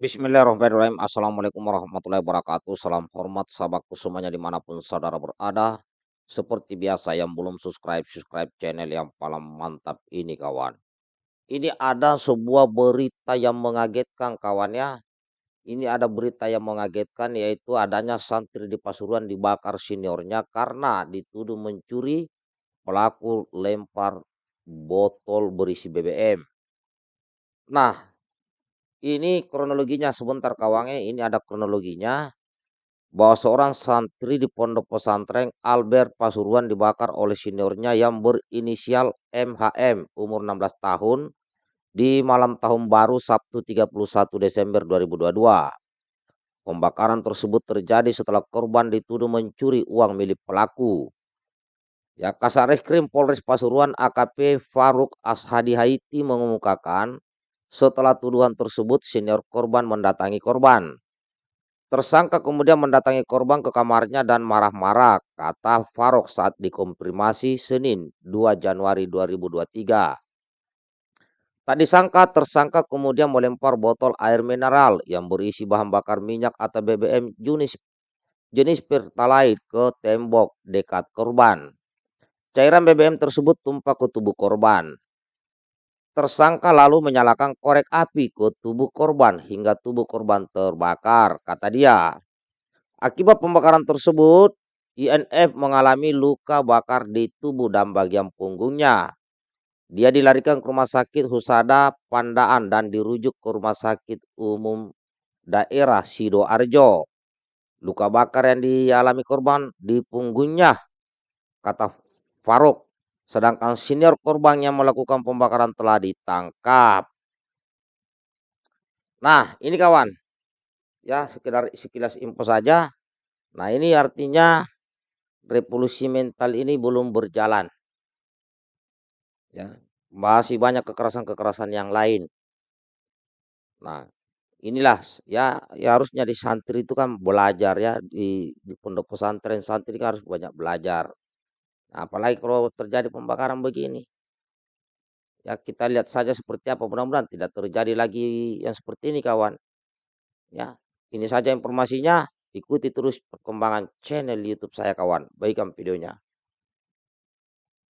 Bismillahirrahmanirrahim. Assalamualaikum warahmatullahi wabarakatuh. Salam hormat sahabatku semuanya di mana pun saudara berada. Seperti biasa yang belum subscribe, subscribe channel yang paling mantap ini kawan. Ini ada sebuah berita yang mengagetkan kawannya. Ini ada berita yang mengagetkan yaitu adanya santri di Pasuruan dibakar seniornya karena dituduh mencuri pelaku lempar botol berisi BBM. Nah, ini kronologinya sebentar kawannya, ini ada kronologinya bahwa seorang santri di pondok pesantren Albert Pasuruan dibakar oleh seniornya yang berinisial MHM umur 16 tahun di malam tahun baru Sabtu 31 Desember 2022. Pembakaran tersebut terjadi setelah korban dituduh mencuri uang milik pelaku. Ya, Kasareskrim Polres Pasuruan AKP Faruk Ashadi Haiti mengumumkakan setelah tuduhan tersebut, senior korban mendatangi korban. Tersangka kemudian mendatangi korban ke kamarnya dan marah-marah, kata Farok saat dikomprimasi Senin 2 Januari 2023. Tak disangka tersangka kemudian melempar botol air mineral yang berisi bahan bakar minyak atau BBM jenis jenis pertalite ke tembok dekat korban. Cairan BBM tersebut tumpah ke tubuh korban. Tersangka lalu menyalakan korek api ke tubuh korban hingga tubuh korban terbakar, kata dia. Akibat pembakaran tersebut, INF mengalami luka bakar di tubuh dan bagian punggungnya. Dia dilarikan ke rumah sakit Husada Pandaan dan dirujuk ke rumah sakit umum daerah Sidoarjo. Luka bakar yang dialami korban di punggungnya, kata Faruk sedangkan senior korban yang melakukan pembakaran telah ditangkap. Nah, ini kawan, ya sekedar sekilas info saja. Nah, ini artinya revolusi mental ini belum berjalan. Ya, masih banyak kekerasan-kekerasan yang lain. Nah, inilah ya, ya harusnya di santri itu kan belajar ya di, di pondok pesantren santri kan harus banyak belajar Nah, apalagi kalau terjadi pembakaran begini. Ya kita lihat saja seperti apa mudah-mudahan tidak terjadi lagi yang seperti ini kawan. Ya, ini saja informasinya. Ikuti terus perkembangan channel YouTube saya kawan. Baikkan videonya.